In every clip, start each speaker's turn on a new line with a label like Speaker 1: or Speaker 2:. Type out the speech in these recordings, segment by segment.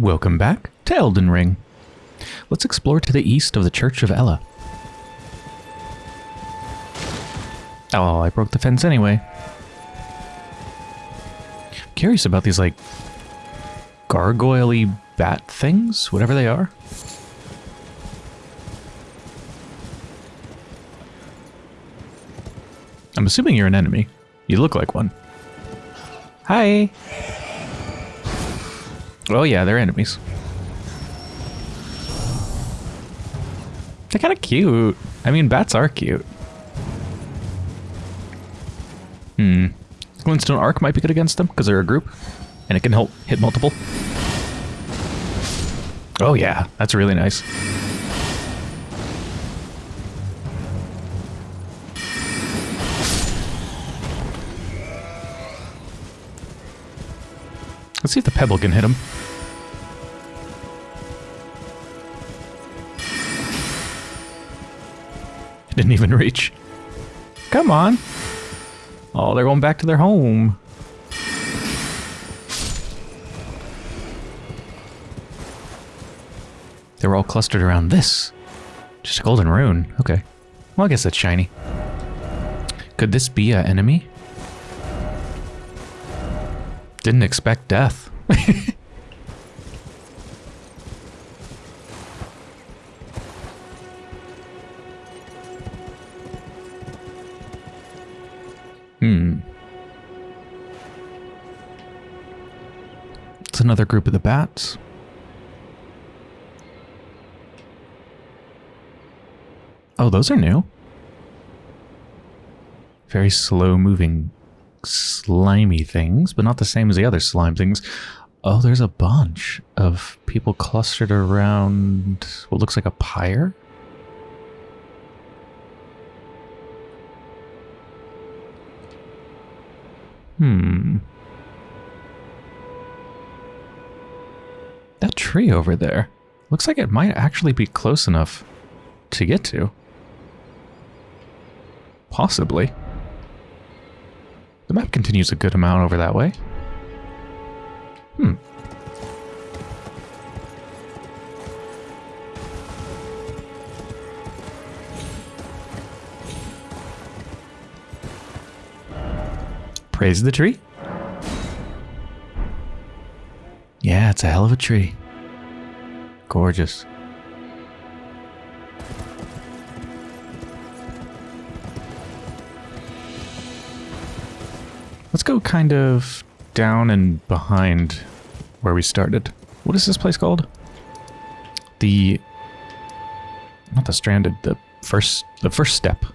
Speaker 1: Welcome back to Elden Ring. Let's explore to the east of the Church of Elleh. Oh, I broke the fence anyway. I'm curious about these, like, gargoyle bat things, whatever they are. I'm assuming you're an enemy. You look like one. Hi. Oh yeah, they're enemies. They're kind of cute. I mean, bats are cute. Hmm. Glintstone Arc might be good against them because they're a group, and it can help hit multiple. Oh yeah, that's really nice. Let's see if the pebble can hit him. Didn't even reach. Come on. Oh, they're going back to their home. They were all clustered around this. Just a golden rune. Okay. Well, I guess that's shiny. Could this be an enemy? Didn't expect death. hmm. It's another group of the bats. Oh, those are new. Very slow moving slimy things, but not the same as the other slime things. Oh, there's a bunch of people clustered around what looks like a pyre. Hmm. That tree over there looks like it might actually be close enough to get to. Possibly. The map continues a good amount over that way. Hmm. Praise the tree. Yeah, it's a hell of a tree. Gorgeous. Let's go kind of down and behind where we started. What is this place called? The... Not the stranded, the first, the first step.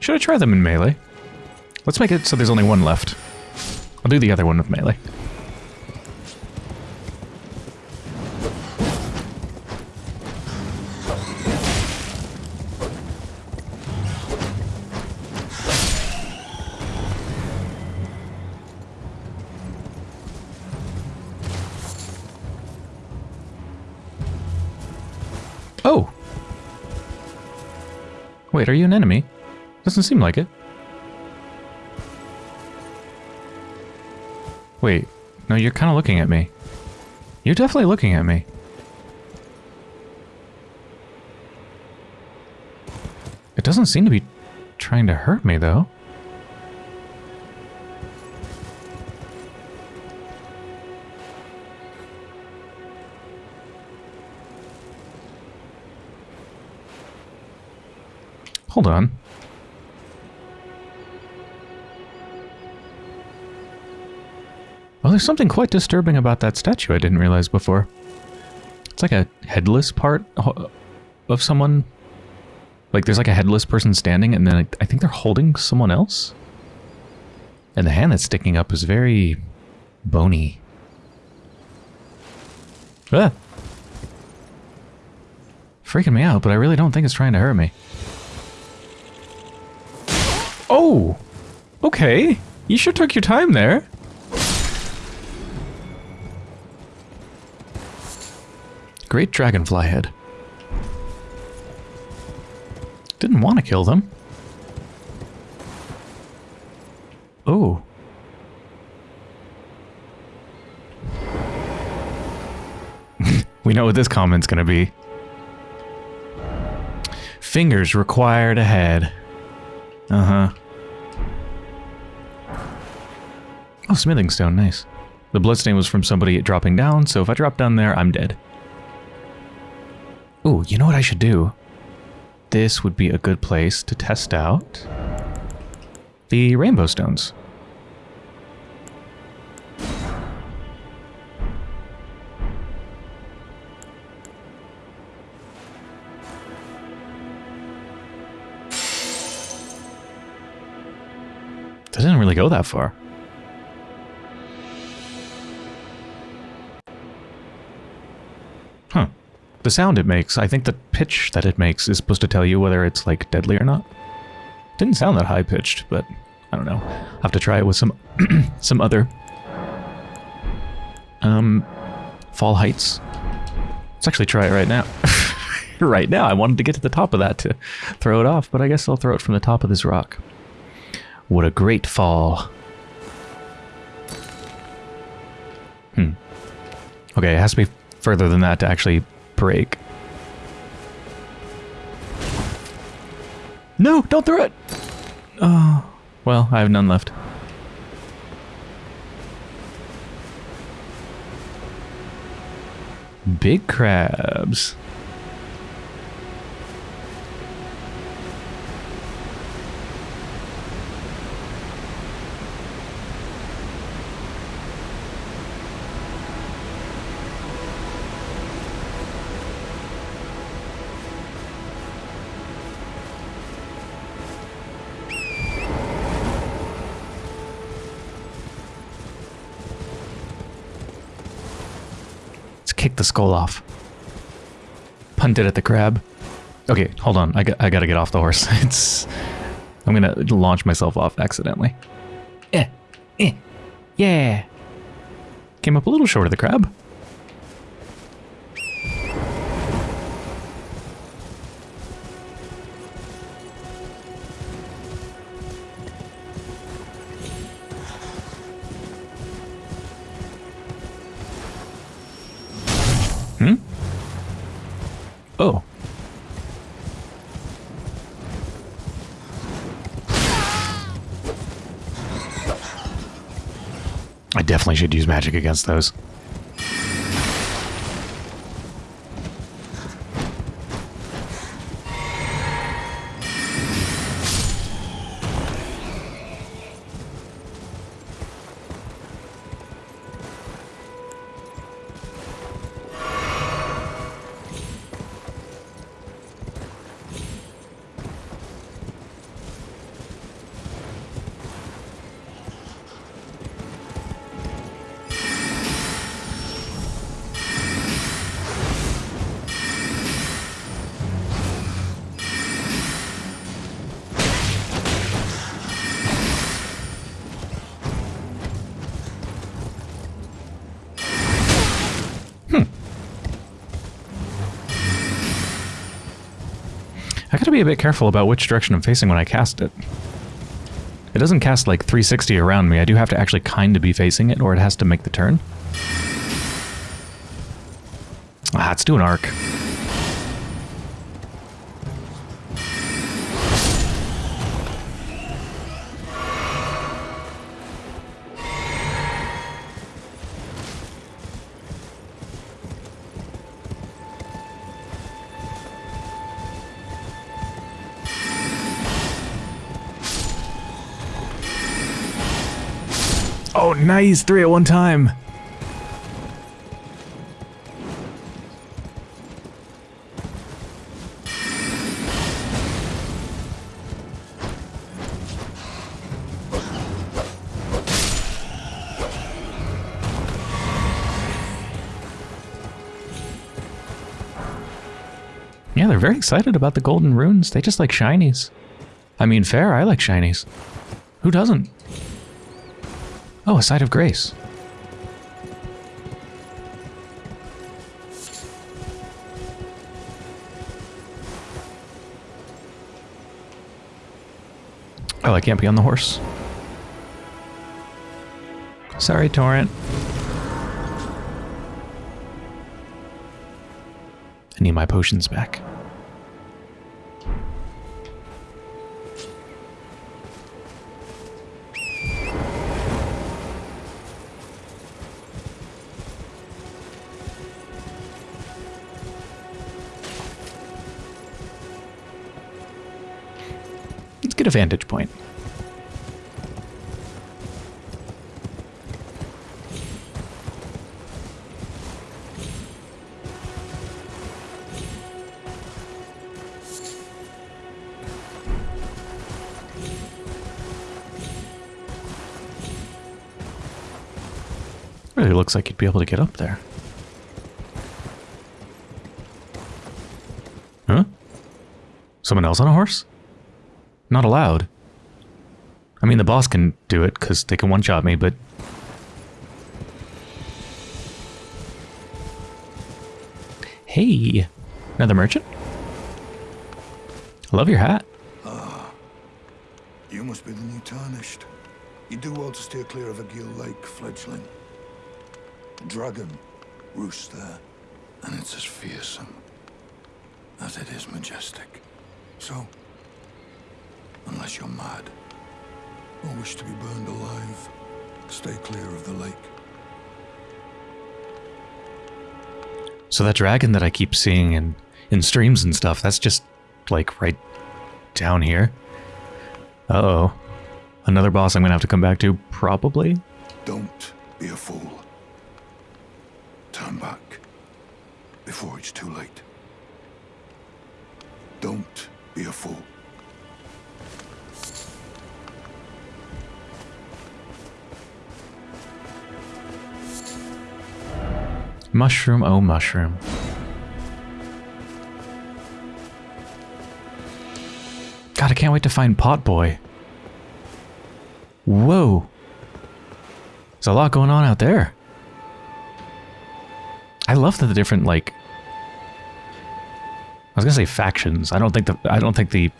Speaker 1: Should I try them in melee? Let's make it so there's only one left. I'll do the other one with melee. Oh! Wait, are you an enemy? Doesn't seem like it. Wait, no, you're kind of looking at me. You're definitely looking at me. It doesn't seem to be trying to hurt me, though. Hold on. There's something quite disturbing about that statue I didn't realize before. It's like a headless part of someone. Like there's like a headless person standing and then I think they're holding someone else. And the hand that's sticking up is very bony. Ah. Freaking me out, but I really don't think it's trying to hurt me. Oh! Okay. You sure took your time there. Great dragonfly head. Didn't want to kill them. Oh. we know what this comment's gonna be. Fingers required ahead. Uh-huh. Oh, smithing stone, nice. The bloodstain was from somebody dropping down, so if I drop down there, I'm dead. Ooh, you know what I should do? This would be a good place to test out the rainbow stones. Doesn't really go that far. The sound it makes, I think the pitch that it makes is supposed to tell you whether it's like deadly or not. Didn't sound that high pitched, but I don't know. I'll have to try it with some some other um fall heights. Let's actually try it right now. right now, I wanted to get to the top of that to throw it off, but I guess I'll throw it from the top of this rock. What a great fall. Hmm. Okay, it has to be further than that to actually break. No, don't throw it! Oh, well, I have none left. Big crabs. The skull off. Punted at the crab. Okay, hold on. I, got, I gotta get off the horse. It's... I'm gonna launch myself off accidentally. Eh. Eh. Yeah. Came up a little short of the crab. Magic against those. Gotta be a bit careful about which direction I'm facing when I cast it. It doesn't cast like 360 around me. I do have to actually kind of be facing it or it has to make the turn. Ah, let's do an arc. Nice! Three at one time! Yeah, they're very excited about the golden runes. They just like shinies. I mean, fair. I like shinies. Who doesn't? Oh, a site of grace. Oh, I can't be on the horse. Sorry, Torrent. I need my potions back. A vantage point. Really looks like you'd be able to get up there. Huh? Someone else on a horse? Not allowed. I mean, the boss can do it because they can one-shot me, but... Hey! Another merchant? I love your hat.
Speaker 2: Ah, you must be the new Tarnished. You do well to steer clear of Agheel Lake fledgling. Dragon roosts there, and it's as fearsome as it is majestic. So, unless you're mad or wish to be burned alive, stay clear of the lake.
Speaker 1: So that dragon that I keep seeing in, in streams and stuff, that's just, like, right down here. Uh-oh. Another boss I'm gonna have to come back to, probably?
Speaker 2: Don't be a fool. Turn back before it's too late. Don't be a fool.
Speaker 1: Mushroom, oh mushroom. God, I can't wait to find Potboy. Whoa. There's a lot going on out there. I love the different, like... I was gonna say factions. I don't think the I don't think the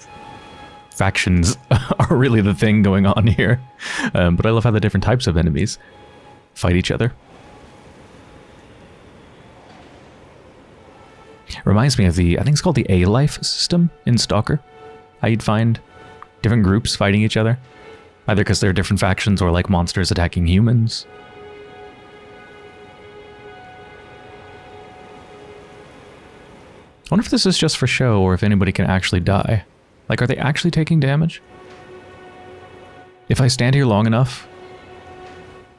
Speaker 1: factions are really the thing going on here. Um, but I love how the different types of enemies fight each other. Reminds me of the, I think it's called the A-Life system in Stalker. How you'd find different groups fighting each other. Either because they're different factions or like monsters attacking humans. I wonder if this is just for show or if anybody can actually die. Like, are they actually taking damage? If I stand here long enough,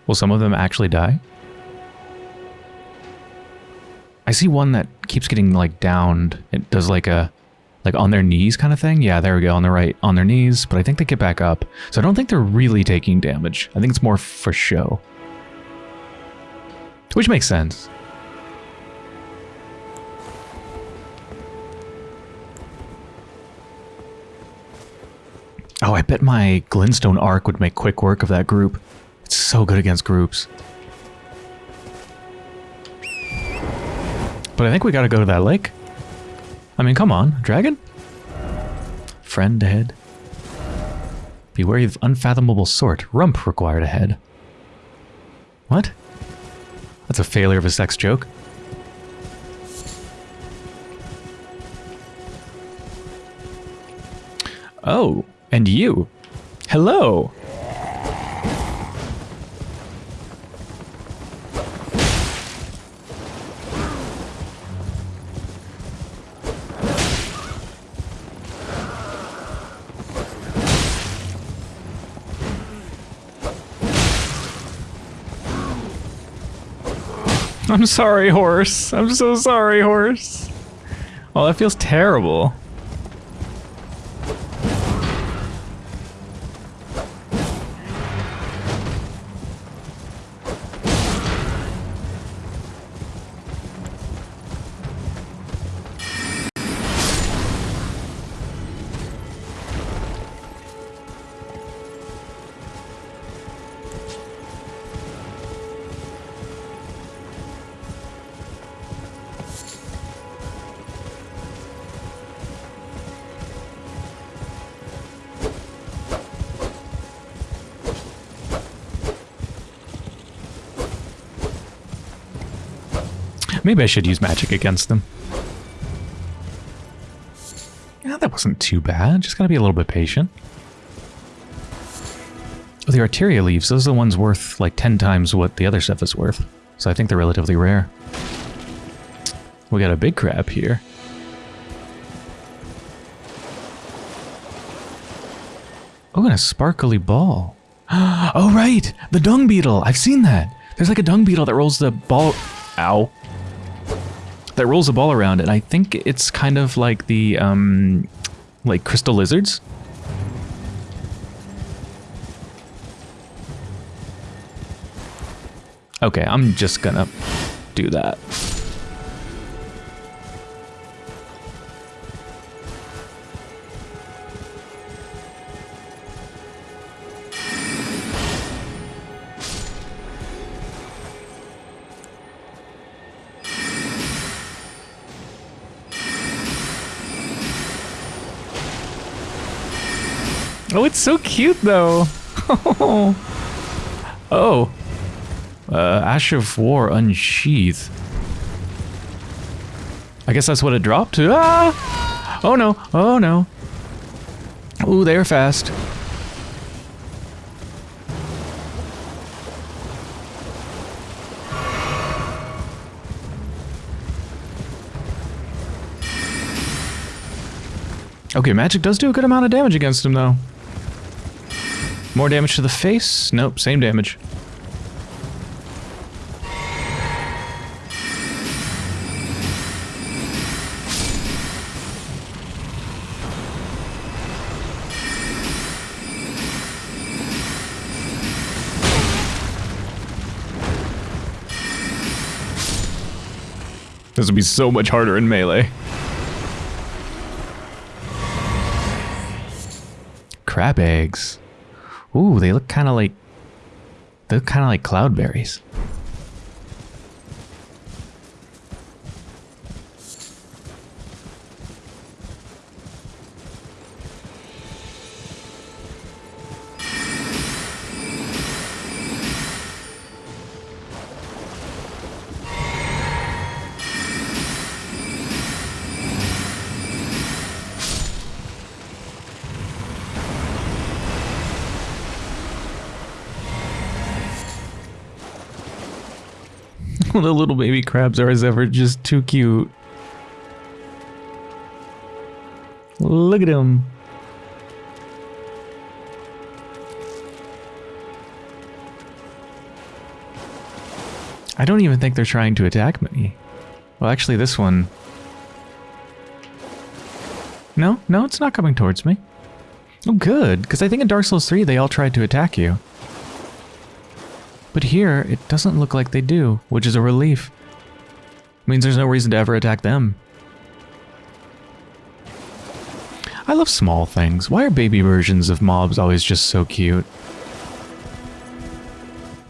Speaker 1: will some of them actually die? I see one that keeps getting like downed. It does like a like on their knees kind of thing. Yeah, there we go, on the right, on their knees, but I think they get back up. So I don't think they're really taking damage. I think it's more for show. Which makes sense. Oh, I bet my Glintstone arc would make quick work of that group. It's so good against groups. But I think we gotta go to that lake. I mean, come on, dragon? Friend ahead. Beware of unfathomable sort. Rump required ahead. What? That's a failure of a sex joke. Oh, and you. Hello. I'm sorry, horse. I'm so sorry, horse. Oh, that feels terrible. Maybe I should use magic against them. Yeah, that wasn't too bad. Just gotta be a little bit patient. Oh, the Arteria leaves, those are the ones worth like 10 times what the other stuff is worth. So I think they're relatively rare. We got a big crab here. Oh, and a sparkly ball. Oh, right! The dung beetle! I've seen that! There's like a dung beetle that rolls the ball... Ow. That rolls a ball around, and I think it's kind of like the, um... Like crystal lizards? Okay, I'm just gonna do that. Oh, it's so cute though. oh. Uh, Ash of War Unsheath. I guess that's what it dropped to. Ah! Oh no, oh no. Ooh, they're fast. Okay, magic does do a good amount of damage against him, though. More damage to the face? Nope, same damage. This would be so much harder in melee. Crab eggs. Ooh, they look kind of like... They look kind of like cloudberries. the little baby crabs are as ever just too cute. Look at him. I don't even think they're trying to attack me. Well, actually, this one... No, no, it's not coming towards me. Oh, good, because I think in Dark Souls 3 they all tried to attack you. But here, it doesn't look like they do, which is a relief. means there's no reason to ever attack them. I love small things. Why are baby versions of mobs always just so cute?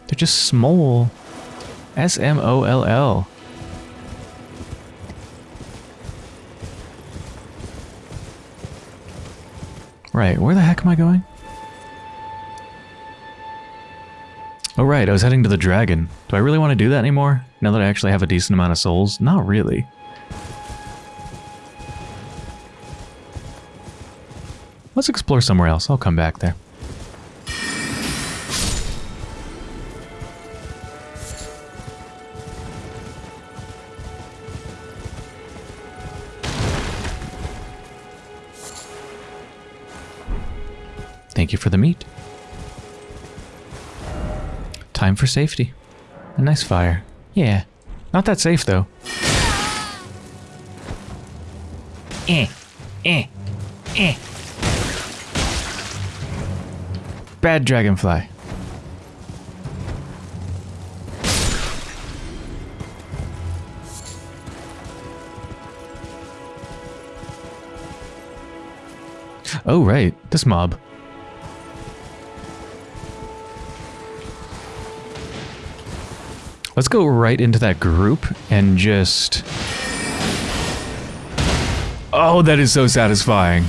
Speaker 1: They're just small. S-M-O-L-L. Right, where the heck am I going? Oh right, I was heading to the dragon. Do I really want to do that anymore? Now that I actually have a decent amount of souls? Not really. Let's explore somewhere else. I'll come back there. Thank you for the meat. Time for safety. A nice fire. Yeah. Not that safe, though. Eh. Eh. Eh. Bad dragonfly. Oh, right. This mob. Let's go right into that group and just... Oh, that is so satisfying.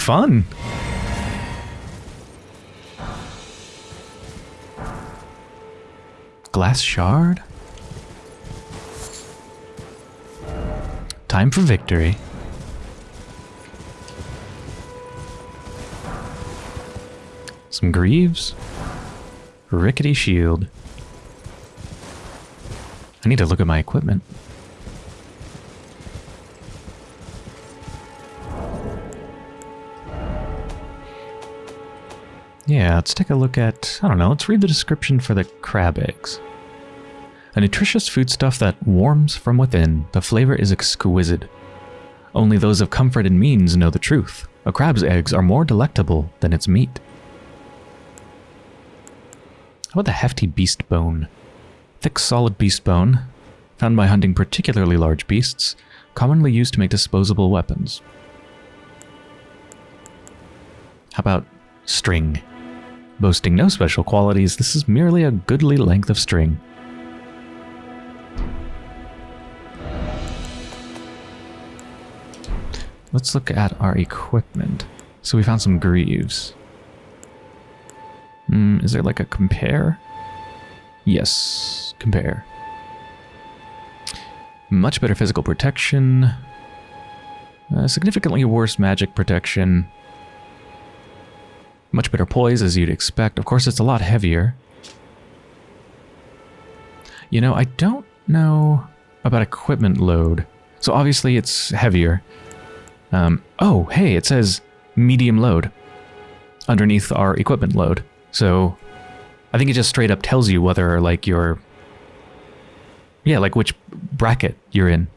Speaker 1: Fun. Glass shard? Time for victory. Some greaves. Rickety shield. I need to look at my equipment. Yeah, let's take a look at, I don't know, let's read the description for the crab eggs. A nutritious foodstuff that warms from within, the flavor is exquisite. Only those of comfort and means know the truth. A crab's eggs are more delectable than its meat. How about the hefty beast bone? Thick, solid beast bone, found by hunting particularly large beasts, commonly used to make disposable weapons. How about string? Boasting no special qualities, this is merely a goodly length of string. Let's look at our equipment. So we found some greaves. Mm, is there like a compare? Yes, compare. Much better physical protection. Uh, significantly worse magic protection. Much better poise, as you'd expect. Of course, it's a lot heavier. You know, I don't know about equipment load. So obviously it's heavier. Um, oh, hey, it says medium load underneath our equipment load. So I think it just straight up tells you whether like you're, yeah, like which bracket you're in.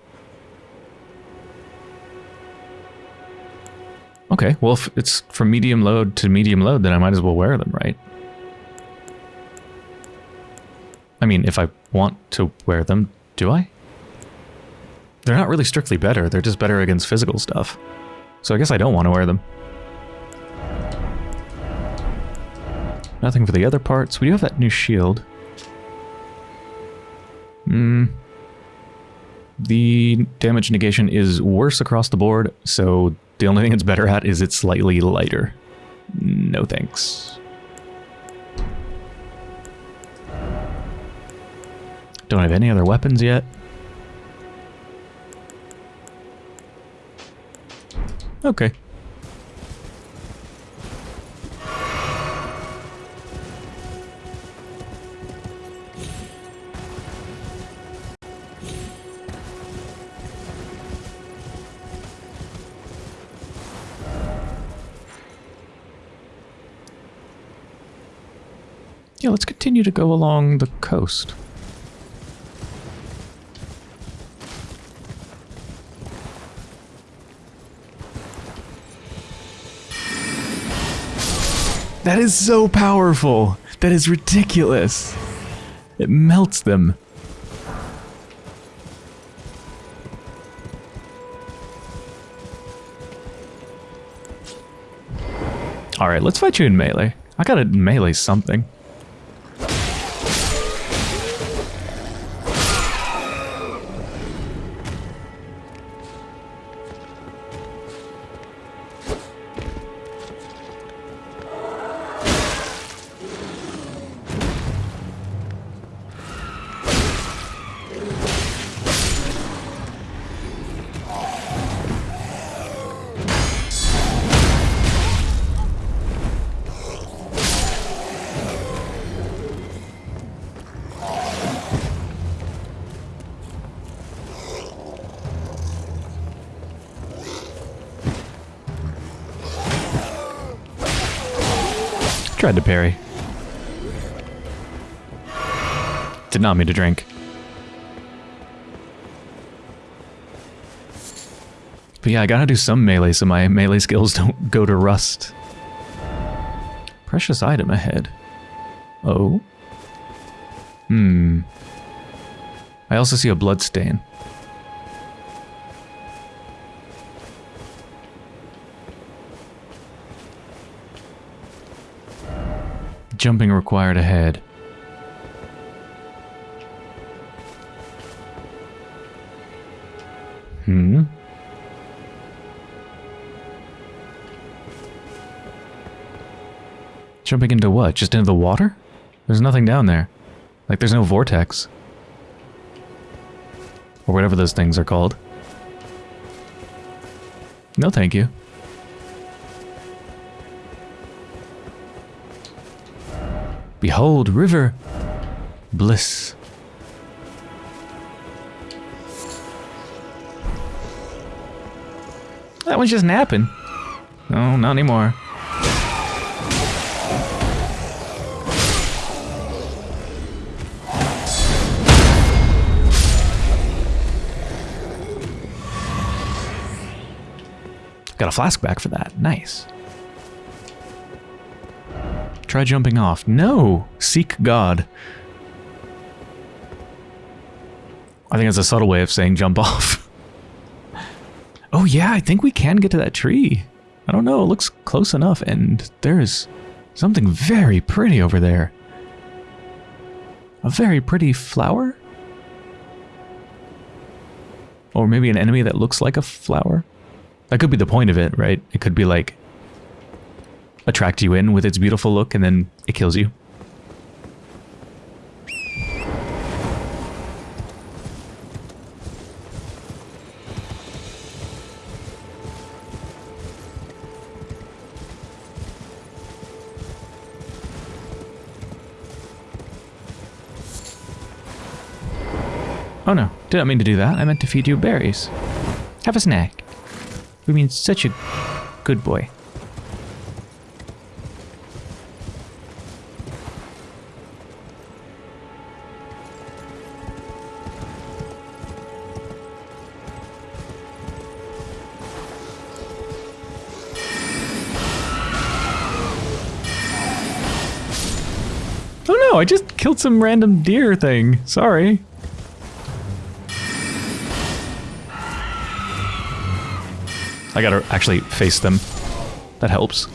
Speaker 1: Okay, well, if it's from medium load to medium load, then I might as well wear them, right? I mean, if I want to wear them, do I? They're not really strictly better, they're just better against physical stuff. So I guess I don't want to wear them. Nothing for the other parts. We do have that new shield. Hmm. The damage negation is worse across the board, so the only thing it's better at is it's slightly lighter. No thanks. Don't have any other weapons yet. Okay. Continue to go along the coast. That is so powerful. That is ridiculous. It melts them. Alright, let's fight you in melee. I gotta melee something. Tried to parry. Did not mean to drink. But yeah, I gotta do some melee so my melee skills don't go to rust. Precious item ahead. Oh. Hmm. I also see a blood Jumping required ahead. Hmm? Jumping into what? Just into the water? There's nothing down there. Like, there's no vortex. Or whatever those things are called. No thank you. Behold, river. Bliss. That one's just napping. No, not anymore. Got a flask back for that. Nice. Try jumping off. No! Seek God. I think it's a subtle way of saying jump off. oh yeah, I think we can get to that tree. I don't know, it looks close enough, and there's something very pretty over there. A very pretty flower? Or maybe an enemy that looks like a flower? That could be the point of it, right? It could be like attract you in with its beautiful look and then it kills you. Oh no, didn't mean to do that. I meant to feed you berries. Have a snack. We mean such a good boy. Killed some random deer thing. Sorry. I gotta actually face them. That helps.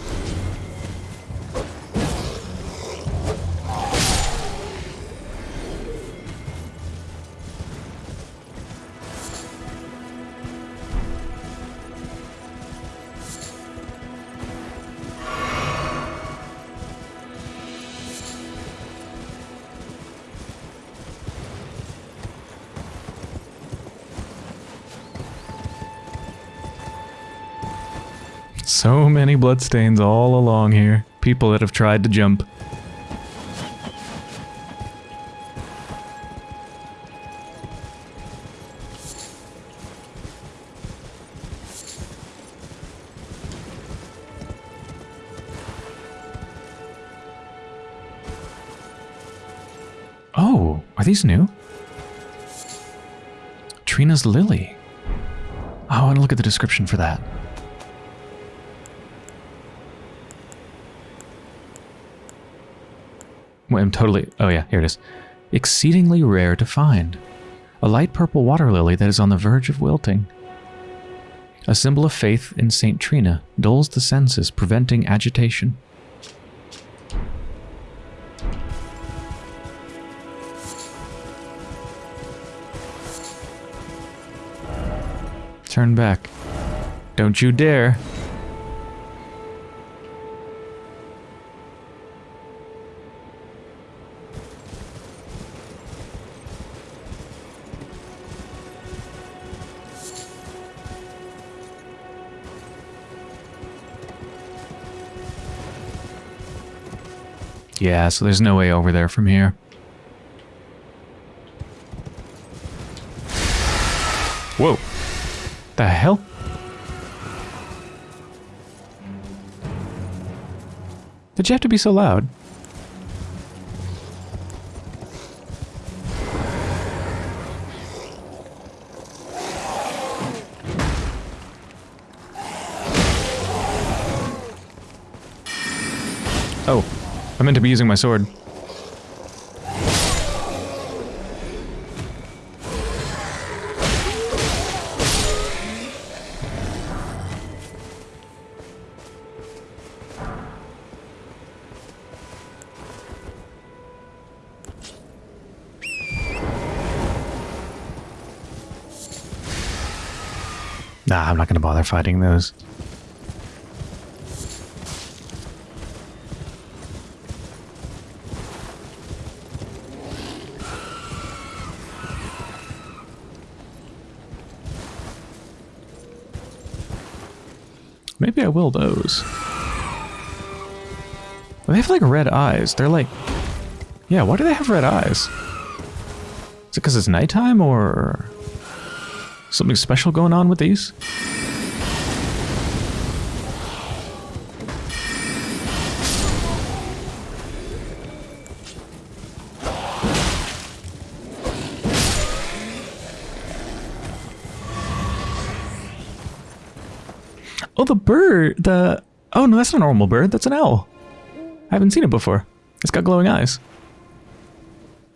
Speaker 1: So many bloodstains all along here. People that have tried to jump. Oh, are these new? Trina's Lily. Oh, I want to look at the description for that. I'm totally... Oh yeah, here it is. Exceedingly rare to find. A light purple water lily that is on the verge of wilting. A symbol of faith in St. Trina dulls the senses, preventing agitation. Turn back. Don't you dare. Yeah, so there's no way over there from here. Whoa. The hell? Did you have to be so loud? Meant to be using my sword. Nah, I'm not going to bother fighting those. Maybe I will those. They have like red eyes. They're like... Yeah, why do they have red eyes? Is it because it's nighttime or... Something special going on with these? Oh, the bird. The oh no, that's not a normal bird. That's an owl. I haven't seen it before. It's got glowing eyes.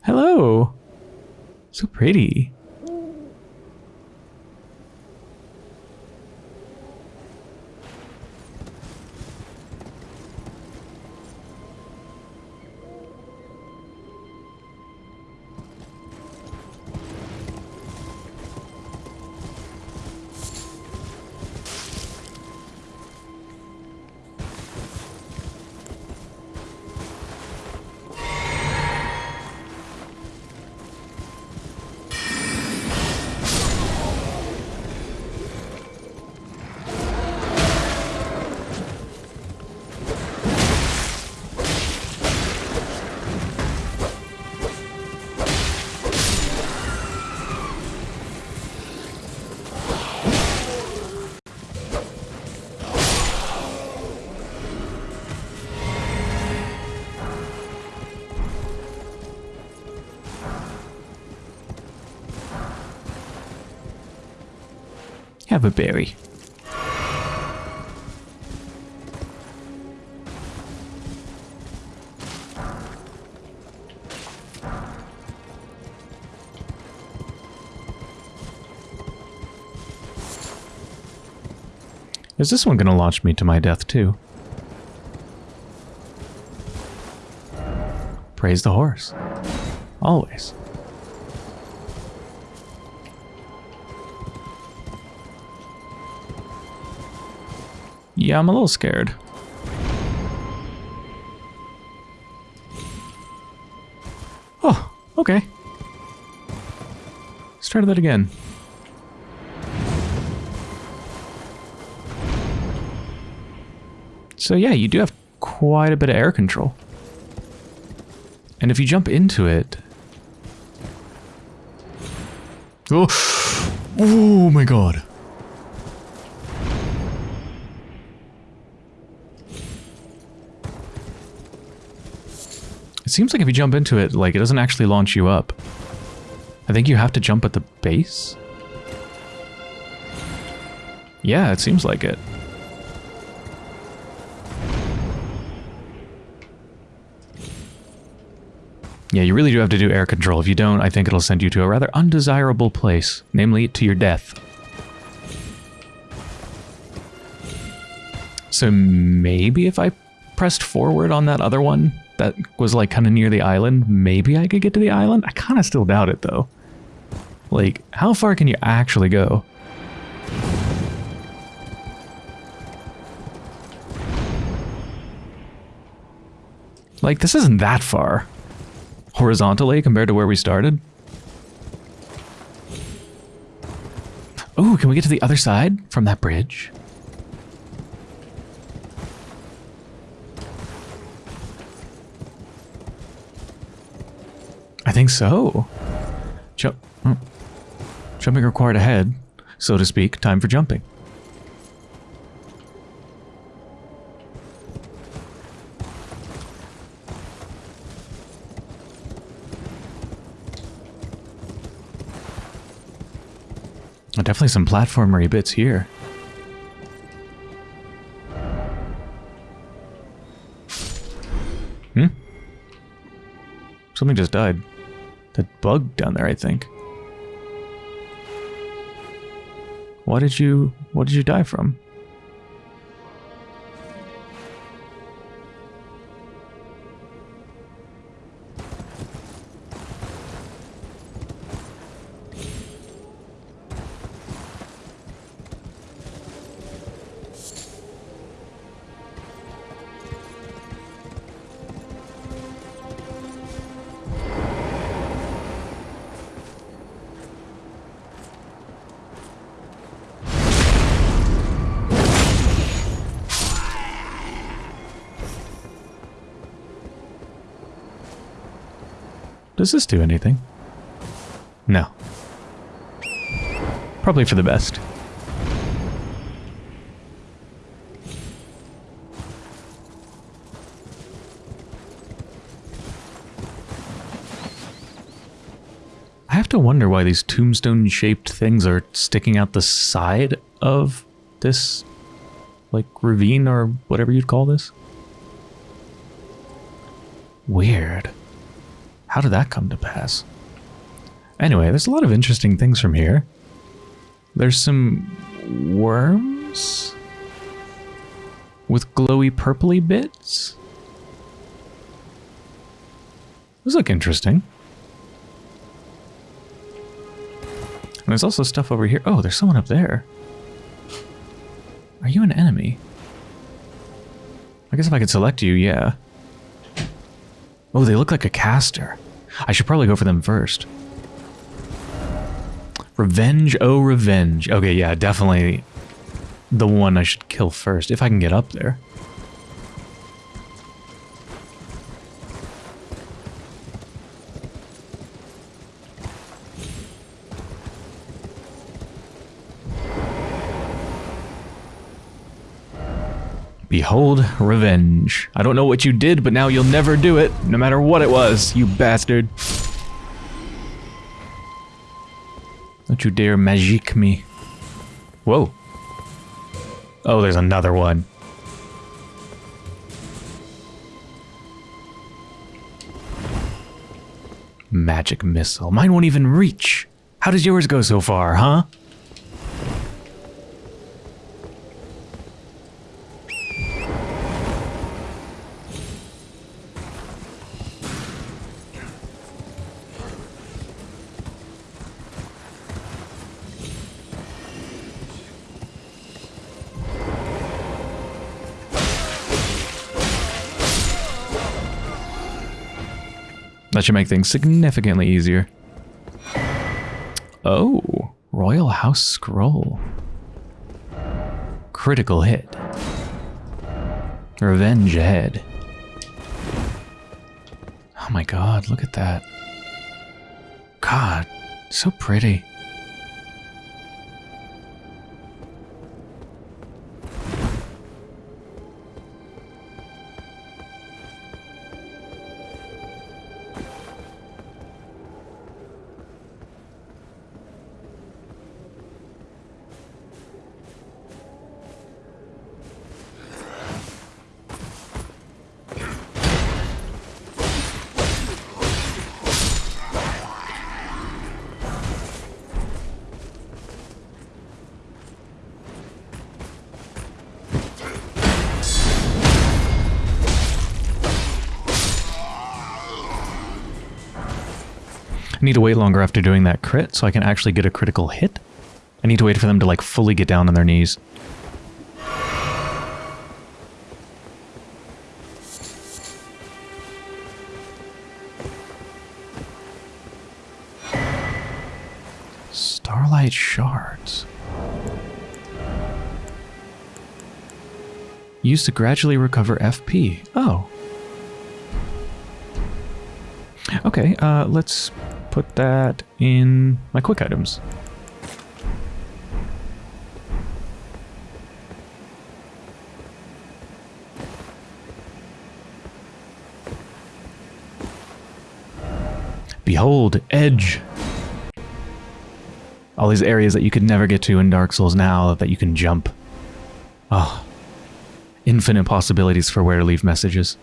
Speaker 1: Hello. So pretty. Have a berry. Is this one going to launch me to my death too? Praise the horse. Always. Yeah, I'm a little scared. Oh, okay. Let's try that again. So yeah, you do have quite a bit of air control. And if you jump into it... Oh, oh my god. It seems like if you jump into it, like, it doesn't actually launch you up. I think you have to jump at the base? Yeah, it seems like it. Yeah, you really do have to do air control. If you don't, I think it'll send you to a rather undesirable place, namely to your death. So maybe if I pressed forward on that other one that was like kind of near the island, maybe I could get to the island? I kind of still doubt it though. Like, how far can you actually go? Like, this isn't that far horizontally compared to where we started. Oh, can we get to the other side from that bridge? I think so. Jump. Hmm. Jumping required ahead, so to speak. Time for jumping. Definitely some platformery bits here. Hmm? Something just died. That bug down there, I think. What did you... What did you die from? Does this do anything? No. Probably for the best. I have to wonder why these tombstone-shaped things are sticking out the side of this, like, ravine or whatever you'd call this. Weird. How did that come to pass? Anyway, there's a lot of interesting things from here. There's some worms with glowy purpley bits. Those look interesting. And there's also stuff over here. Oh, there's someone up there. Are you an enemy? I guess if I could select you, yeah. Oh, they look like a caster. I should probably go for them first. Revenge, oh revenge. Okay, yeah, definitely the one I should kill first, if I can get up there. Behold revenge. I don't know what you did, but now you'll never do it, no matter what it was, you bastard. Don't you dare magique me. Whoa. Oh, there's another one. Magic missile. Mine won't even reach. How does yours go so far, huh? That should make things significantly easier. Oh, Royal House Scroll. Critical hit. Revenge ahead. Oh my god, look at that. God, so pretty. Wait longer after doing that crit so I can actually get a critical hit. I need to wait for them to like fully get down on their knees. Starlight shards. Used to gradually recover FP. Oh. Okay, uh, let's put that in my quick items. Behold, Edge. All these areas that you could never get to in Dark Souls now that you can jump. Oh, infinite possibilities for where to leave messages.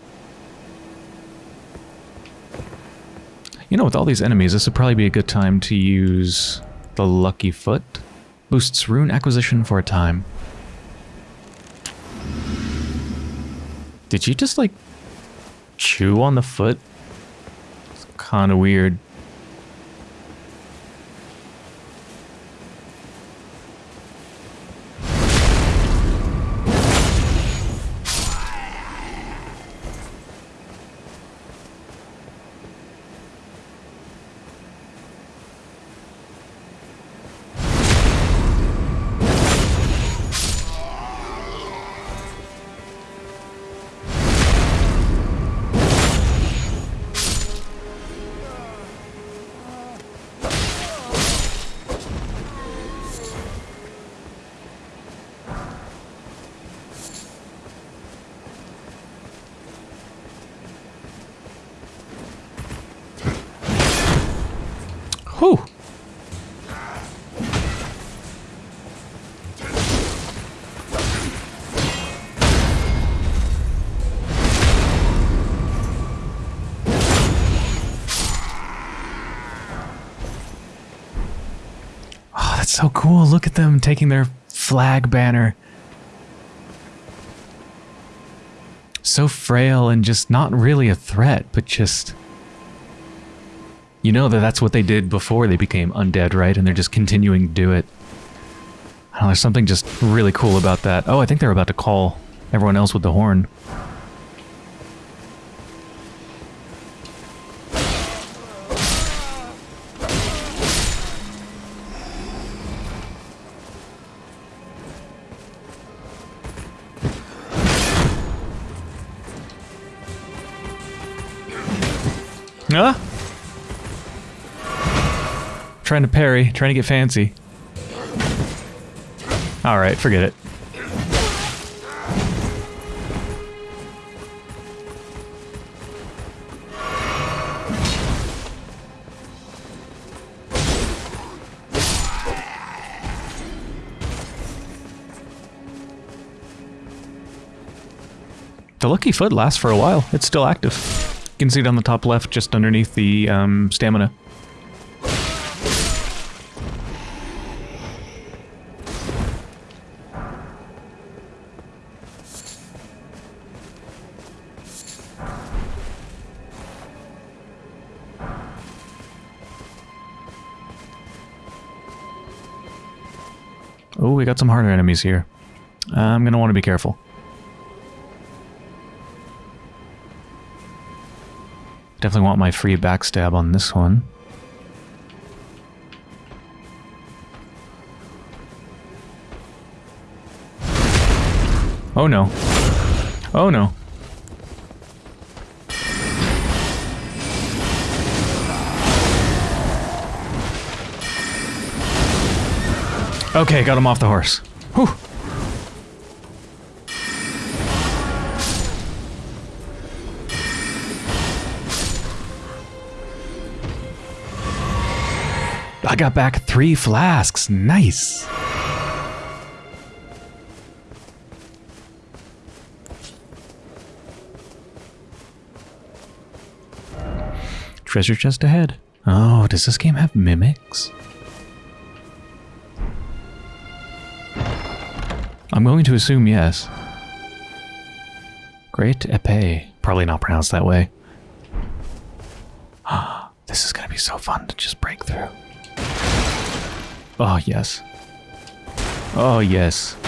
Speaker 1: Know, with all these enemies, this would probably be a good time to use the Lucky Foot. Boosts rune acquisition for a time. Did you just, like, chew on the foot? It's kind of weird. So cool. Look at them taking their flag banner. So frail and just not really a threat, but just. You know that that's what they did before they became undead, right? And they're just continuing to do it. I don't know, there's something just really cool about that. Oh, I think they're about to call everyone else with the horn. Trying to parry, trying to get fancy. Alright, forget it. The lucky foot lasts for a while. It's still active. You can see it on the top left, just underneath the um, stamina. Oh, we got some harder enemies here. I'm going to want to be careful. Definitely want my free backstab on this one. Oh no. Oh no. Okay, got him off the horse. Whew. I got back three flasks. Nice. Treasure chest ahead. Oh, does this game have mimics? I'm going to assume yes. Great epee. Probably not pronounced that way. this is going to be so fun to just break through. Oh, yes. Oh, yes.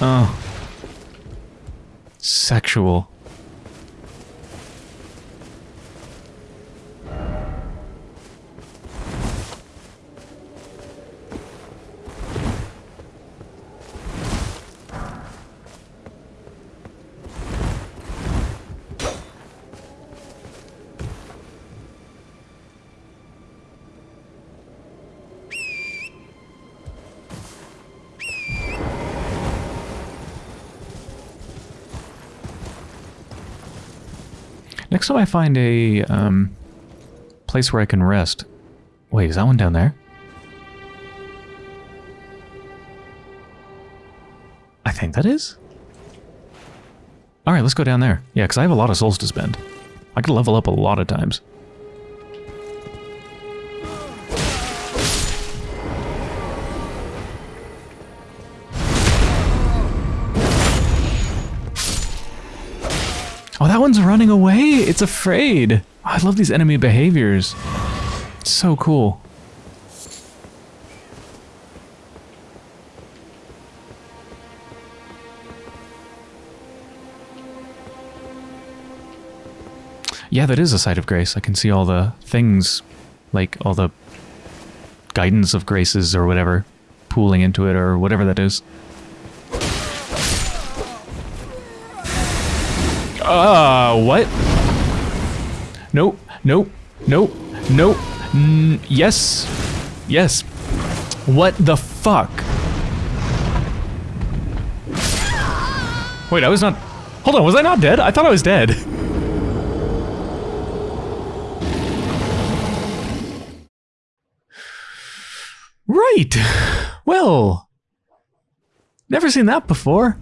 Speaker 1: Oh. Sexual. Next time I find a um, place where I can rest. Wait, is that one down there? I think that is. Alright, let's go down there. Yeah, because I have a lot of souls to spend. I could level up a lot of times. Running away. It's afraid. Oh, I love these enemy behaviors. It's so cool. Yeah, that is a site of grace. I can see all the things, like all the guidance of graces or whatever, pooling into it or whatever that is. Uh, what? Nope, nope, nope, nope. N yes, yes. What the fuck? Wait, I was not... Hold on, was I not dead? I thought I was dead. Right. Well, never seen that before.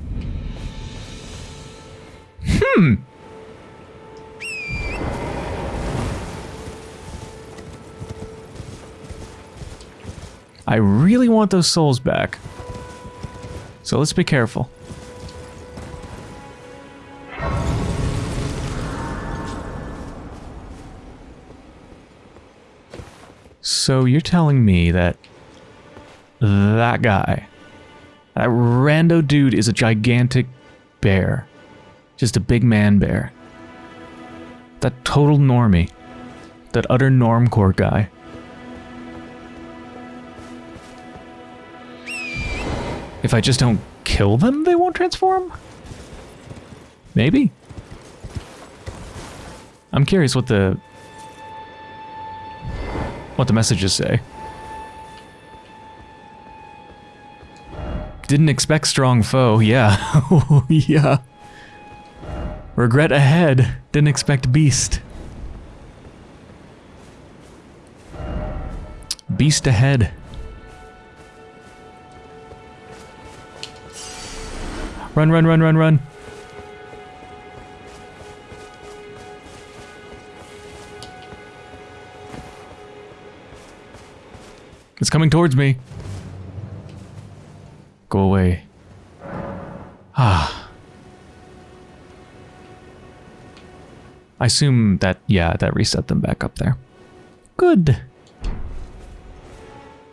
Speaker 1: Hmm. I really want those souls back. So let's be careful. So you're telling me that that guy, that rando dude is a gigantic bear. Just a big man bear. That total normie. That utter normcore guy. If I just don't kill them, they won't transform? Maybe? I'm curious what the... what the messages say. Didn't expect strong foe, yeah. Oh, yeah. Regret ahead, didn't expect beast. Beast ahead. Run, run, run, run, run. It's coming towards me. Go away. Ah. I assume that, yeah, that reset them back up there. Good.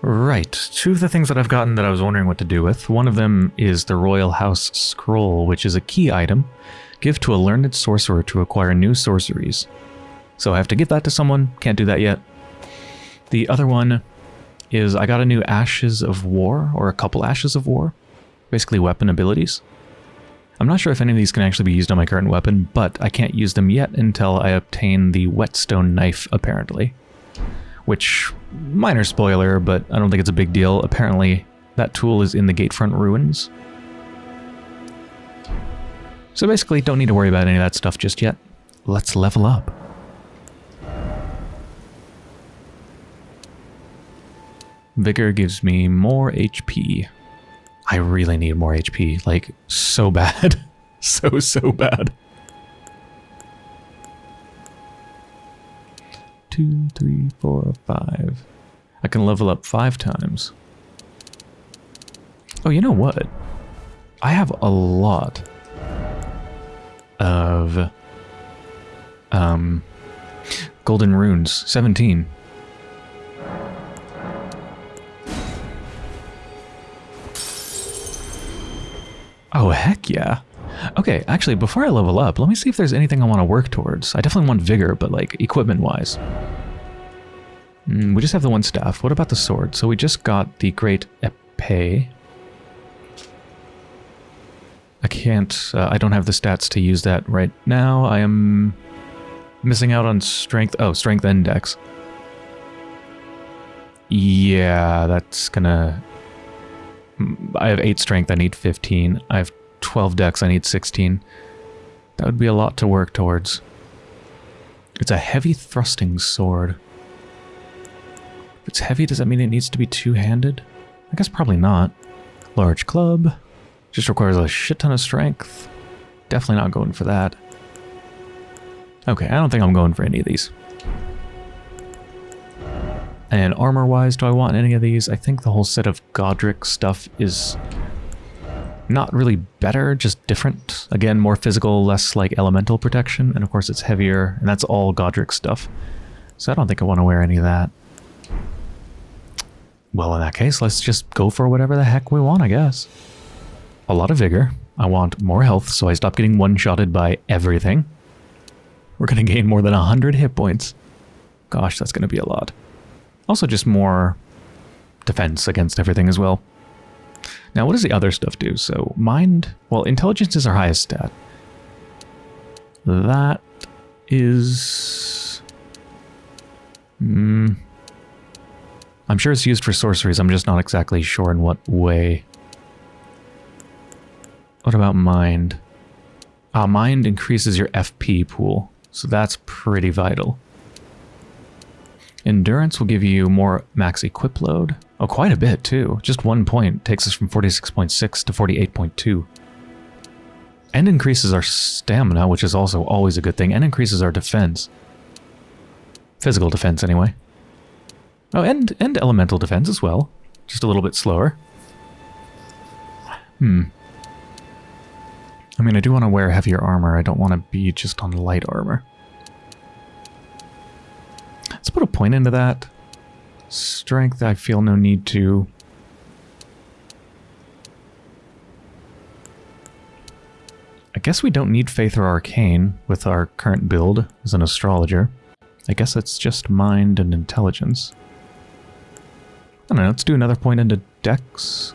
Speaker 1: Right, two of the things that I've gotten that I was wondering what to do with. One of them is the Royal House Scroll, which is a key item. Give to a learned sorcerer to acquire new sorceries. So I have to give that to someone, can't do that yet. The other one is I got a new Ashes of War, or a couple Ashes of War. Basically weapon abilities. I'm not sure if any of these can actually be used on my current weapon, but I can't use them yet until I obtain the Whetstone Knife, apparently. Which, minor spoiler, but I don't think it's a big deal. Apparently, that tool is in the Gatefront Ruins. So basically, don't need to worry about any of that stuff just yet. Let's level up. Vigor gives me more HP. I really need more HP, like, so bad. so, so bad. Two, three, four, five. I can level up five times. Oh, you know what? I have a lot of um, golden runes. 17. Oh, heck yeah. Okay, actually, before I level up, let me see if there's anything I want to work towards. I definitely want vigor, but like equipment-wise. Mm, we just have the one staff. What about the sword? So we just got the Great Epee. I can't, uh, I don't have the stats to use that right now. I am missing out on strength. Oh, strength index. Yeah, that's gonna I have 8 strength, I need 15. I have 12 dex, I need 16. That would be a lot to work towards. It's a heavy thrusting sword. If it's heavy, does that mean it needs to be two-handed? I guess probably not. Large club. Just requires a shit ton of strength. Definitely not going for that. Okay, I don't think I'm going for any of these. And armor-wise, do I want any of these? I think the whole set of Godrick stuff is not really better, just different. Again, more physical, less like elemental protection, and of course it's heavier, and that's all Godrick stuff. So I don't think I want to wear any of that. Well, in that case, let's just go for whatever the heck we want, I guess. A lot of vigor. I want more health, so I stop getting one-shotted by everything. We're going to gain more than 100 hit points. Gosh, that's going to be a lot. Also just more defense against everything as well. Now, what does the other stuff do? So, mind... Well, intelligence is our highest stat. That is... Hmm... I'm sure it's used for sorceries, I'm just not exactly sure in what way. What about mind? Ah, mind increases your FP pool, so that's pretty vital. Endurance will give you more max equip load. Oh, quite a bit too. Just one point takes us from 46.6 to 48.2. And increases our stamina, which is also always a good thing, and increases our defense. Physical defense, anyway. Oh, and, and elemental defense as well. just a little bit slower. Hmm. I mean, I do want to wear heavier armor. I don't want to be just on light armor. Let's put a point into that. Strength, I feel no need to. I guess we don't need Faith or Arcane with our current build as an astrologer. I guess it's just mind and intelligence. I don't know, let's do another point into Dex.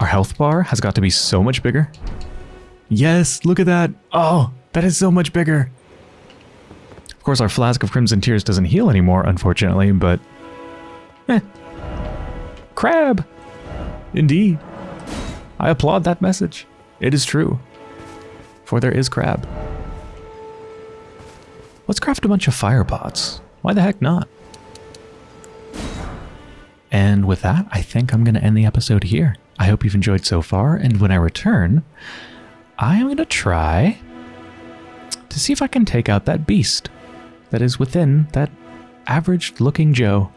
Speaker 1: Our health bar has got to be so much bigger. Yes, look at that. Oh, that is so much bigger. Of course, our Flask of Crimson Tears doesn't heal anymore, unfortunately, but... Eh. Crab! Indeed. I applaud that message. It is true. For there is crab. Let's craft a bunch of fire pots. Why the heck not? And with that, I think I'm going to end the episode here. I hope you've enjoyed so far, and when I return, I am going to try to see if I can take out that beast that is within that average looking Joe.